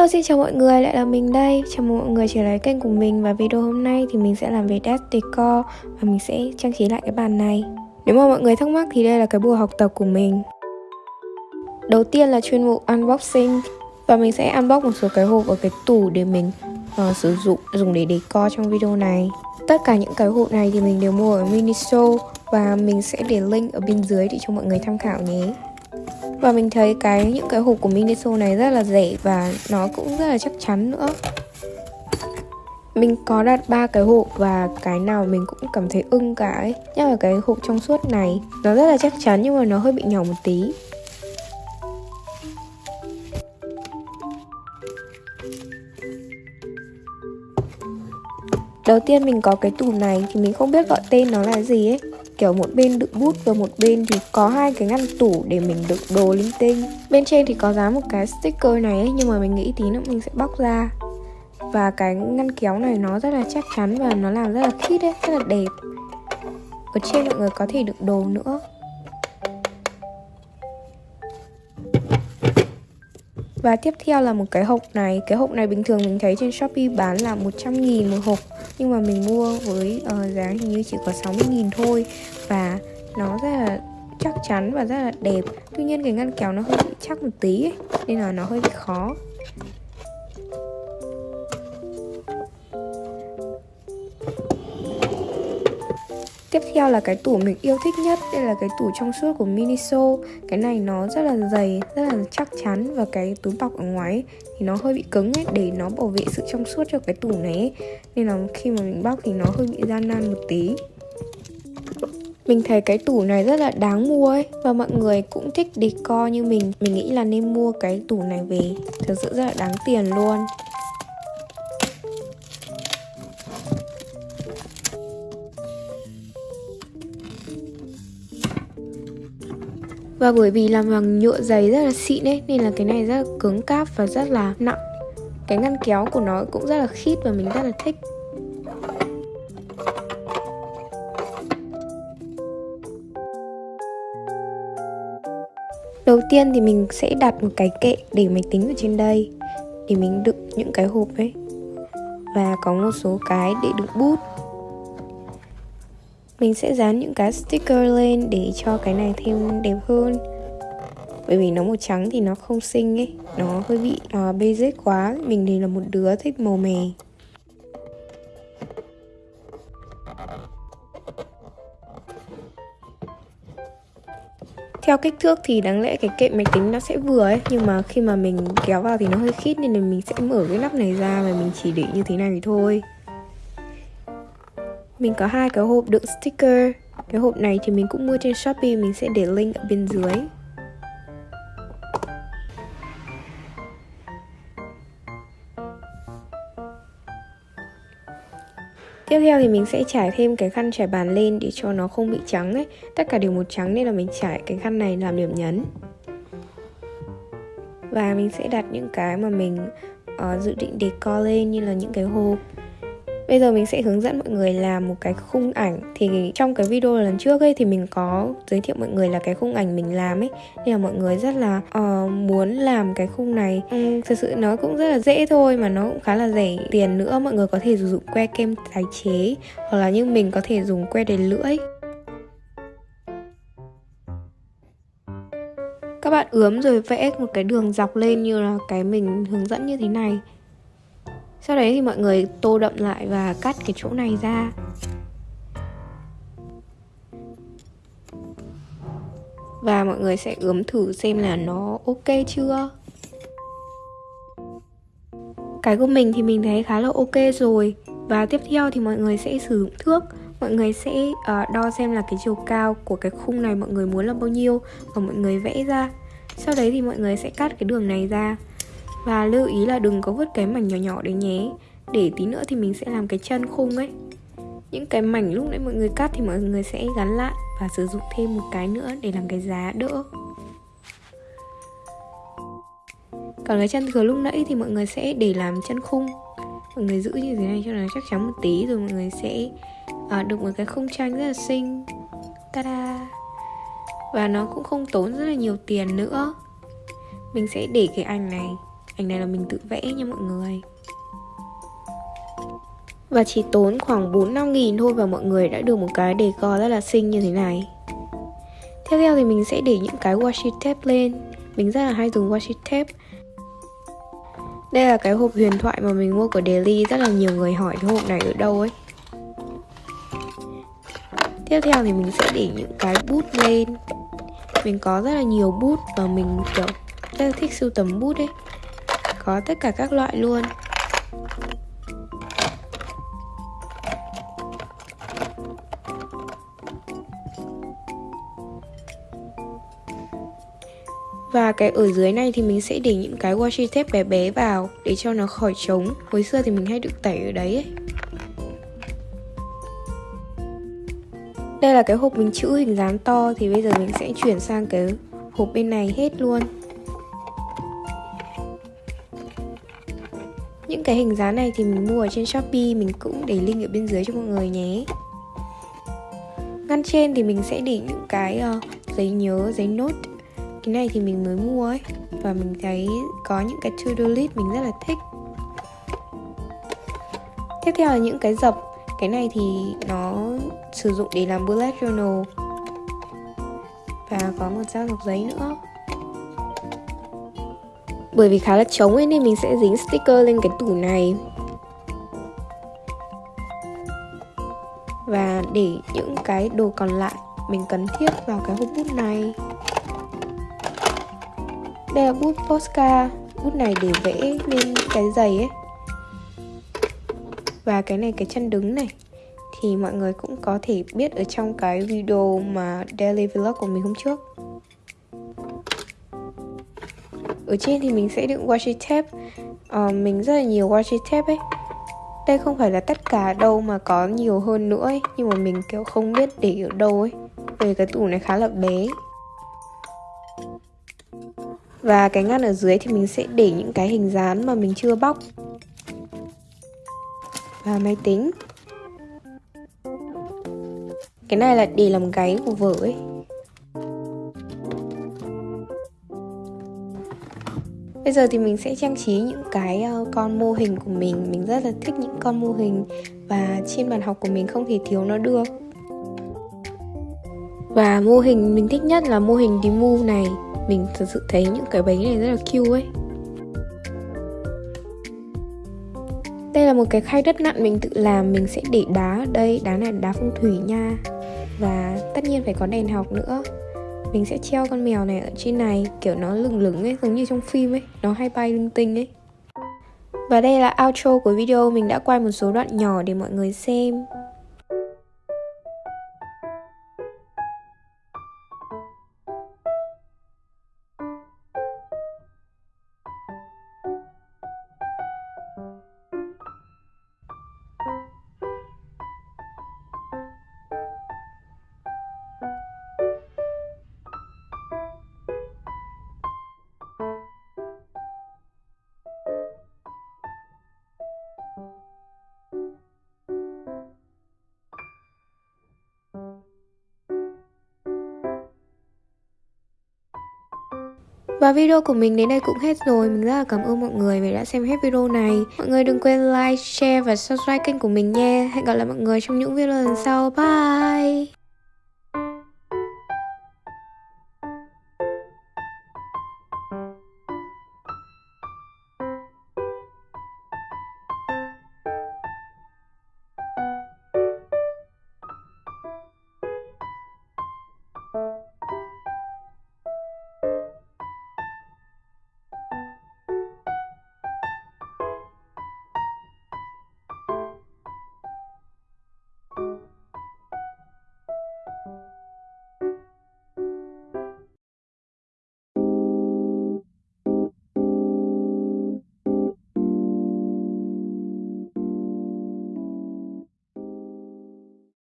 Hello xin chào mọi người, lại là mình đây. Chào mừng mọi người trở lại kênh của mình. Và video hôm nay thì mình sẽ làm về desk decor. Và mình sẽ trang trí lại cái bàn này. Nếu mà mọi người thắc mắc thì đây là cái buổi học tập của mình. Đầu tiên là chuyên mục unboxing. Và mình sẽ unbox một số cái hộp ở cái tủ để mình uh, sử dụng dùng để decor trong video này. Tất cả những cái hộp này thì mình đều mua ở Miniso. Và mình sẽ để link ở bên dưới để cho mọi người tham khảo nhé và mình thấy cái, những cái hộp của Miniso này rất là rẻ và nó cũng rất là chắc chắn nữa. Mình có đặt ba cái hộp và cái nào mình cũng cảm thấy ưng cả ấy. Nhất là cái hộp trong suốt này, Nó rất là chắc chắn nhưng mà nó hơi bị nhỏ một tí. Đầu tiên mình có cái tủ này thì mình không biết gọi tên nó là gì ấy kiểu một bên đựng bút và một bên thì có hai cái ngăn tủ để mình đựng đồ linh tinh. Bên trên thì có dán một cái sticker này ấy, nhưng mà mình nghĩ tí nữa mình sẽ bóc ra. Và cái ngăn kéo này nó rất là chắc chắn và nó làm rất là khít ấy rất là đẹp. Ở trên mọi người có thể đựng đồ nữa. Và tiếp theo là một cái hộp này. Cái hộp này bình thường mình thấy trên Shopee bán là 100 nghìn một hộp. Nhưng mà mình mua với uh, giá hình như chỉ có 60 nghìn thôi. Và nó rất là chắc chắn và rất là đẹp. Tuy nhiên cái ngăn kéo nó hơi bị chắc một tí ấy, Nên là nó hơi bị khó. Tiếp theo là cái tủ mình yêu thích nhất Đây là cái tủ trong suốt của Miniso Cái này nó rất là dày, rất là chắc chắn Và cái túi bọc ở ngoài ấy, thì nó hơi bị cứng ấy Để nó bảo vệ sự trong suốt cho cái tủ này ấy. Nên là khi mà mình bóc thì nó hơi bị gian nan một tí. Mình thấy cái tủ này rất là đáng mua ấy Và mọi người cũng thích decor như mình. Mình nghĩ là nên mua cái tủ này về Thật sự rất là đáng tiền luôn. Và bởi vì làm bằng nhựa dày rất là xịn ấy, Nên là cái này rất là cứng cáp và rất là nặng. Cái ngăn kéo của nó cũng rất là khít và mình rất là thích. Đầu tiên thì mình sẽ đặt một cái kệ để máy tính ở trên đây, Để mình đựng những cái hộp ấy. Và có một số cái để đựng bút mình sẽ dán những cái sticker lên để cho cái này thêm đẹp hơn. Bởi vì nó màu trắng thì nó không xinh ấy. Nó hơi bị à, uh, basic quá. Mình thì là một đứa thích màu mè. Theo kích thước thì đáng lẽ cái kệ máy tính nó sẽ vừa ấy. Nhưng mà khi mà mình kéo vào thì nó hơi khít nên là mình sẽ mở cái nắp này ra và mình chỉ để như thế này thôi mình có hai cái hộp đựng sticker. Cái hộp này thì mình cũng mua trên Shopee Mình sẽ để link ở bên dưới. Tiếp theo thì mình sẽ trải thêm cái khăn trải bàn lên để cho nó không bị trắng ấy. Tất cả đều một trắng nên là mình trải cái khăn này làm điểm nhấn. Và mình sẽ đặt những cái mà mình uh, dự định decor lên như là những cái hộp. Bây giờ mình sẽ hướng dẫn mọi người làm một cái khung ảnh. Thì trong cái video lần trước ấy thì mình có giới thiệu mọi người là cái khung ảnh mình làm ấy. Nên là mọi người rất là uh, muốn làm cái khung này. Uhm, Thực sự nó cũng rất là dễ thôi mà nó cũng khá là rẻ. Tiền nữa Mọi người có thể sử dụng que kem tái chế Hoặc là như mình có thể dùng que để lưỡi. Các bạn ướm rồi vẽ một cái đường dọc lên như là cái mình hướng dẫn như thế này sau đấy thì mọi người tô đậm lại và cắt cái chỗ này ra. Và mọi người sẽ ướm thử xem là nó ok chưa. Cái của mình thì mình thấy khá là ok rồi. Và tiếp theo thì mọi người sẽ sử dụng thước. Mọi người sẽ uh, đo xem là cái chiều cao của cái khung này mọi người muốn là bao nhiêu và mọi người vẽ ra. Sau đấy thì mọi người sẽ cắt cái đường này ra và lưu ý là đừng có vứt cái mảnh nhỏ nhỏ đấy nhé. Để tí nữa thì mình sẽ làm cái chân khung ấy. Những cái mảnh lúc nãy mọi người cắt thì mọi người sẽ gắn lại Và sử dụng thêm một cái nữa để làm cái giá đỡ. Còn cái chân thừa lúc nãy thì mọi người sẽ để làm chân khung. Mọi người giữ như thế này cho nó chắc chắn một tí Rồi mọi người sẽ à, được một cái khung tranh rất là xinh. Ta-da! Và nó cũng không tốn rất là nhiều tiền nữa. Mình sẽ để cái ảnh này ảnh này là mình tự vẽ nha mọi người. Và chỉ tốn khoảng 4-5 nghìn thôi và mọi người đã được một cái đề co rất là xinh như thế này. Tiếp theo thì mình sẽ để những cái washi tape lên. Mình rất là hay dùng washi tape Đây là cái hộp huyền thoại mà mình mua của Daily. Rất là nhiều người hỏi cái hộp này ở đâu ấy. Tiếp theo thì mình sẽ để những cái bút lên. Mình có rất là nhiều bút và mình, kiểu, rất là thích sưu tầm bút ấy. Có tất cả các loại luôn. Và cái ở dưới này thì mình sẽ để những cái washi tape bé bé vào để cho nó khỏi trống. Hồi xưa thì mình hay được tẩy ở đấy ấy. Đây là cái hộp mình chữ hình dáng to thì bây giờ mình sẽ chuyển sang cái hộp bên này hết luôn. Cái hình dáng này thì mình mua ở trên Shopee Mình cũng để link ở bên dưới cho mọi người nhé. Ngăn trên thì mình sẽ để những cái uh, giấy nhớ, giấy nốt cái này thì mình mới mua ấy và mình thấy có những cái to-do list mình rất là thích. Tiếp theo là những cái dập cái này thì nó sử dụng để làm bullet journal. Và có một dao dọc giấy nữa bởi vì khá là trống ấy, nên mình sẽ dính sticker lên cái tủ này. Và để những cái đồ còn lại mình cần thiết vào cái hộp bút này. Đây là bút Posca. Bút này để vẽ lên cái giày ấy. Và cái này, cái chân đứng này. Thì mọi người cũng có thể biết ở trong cái video mà daily vlog của mình hôm trước. Ở trên thì mình sẽ đựng washi tape. Uh, Mình rất là nhiều washi tape ấy. Đây không phải là tất cả đâu mà có nhiều hơn nữa ấy. Nhưng mà mình kiểu không biết để ở đâu ấy. Vì cái tủ này khá là bé. Và cái ngăn ở dưới thì mình sẽ để những cái hình dán mà mình chưa bóc. Và máy tính. Cái này là để làm gáy của vở ấy. Bây giờ thì mình sẽ trang trí những cái ờ, con mô hình của mình. Mình rất là thích những con mô hình Và trên bàn học của mình không thể thiếu nó được. Và mô hình mình thích nhất là mô hình Dimu này. Mình thật sự thấy những cái bánh này rất là cute ấy. Đây là một cái khay đất nặn mình tự làm. Mình sẽ để đá ở đây. Đá này là đá phong thủy nha. Và tất nhiên phải có đèn học nữa mình sẽ treo con mèo này ở trên này, kiểu nó lửng lửng ấy, giống như trong phim ấy, nó hay bay linh tinh ấy. Và đây là outro của video, mình đã quay một số đoạn nhỏ để mọi người xem. Và video của mình đến đây cũng hết rồi. Mình rất là cảm ơn mọi người vì đã xem hết video này. Mọi người đừng quên like, share và subscribe kênh của mình nha. Hẹn gặp lại mọi người trong những video lần sau. Bye!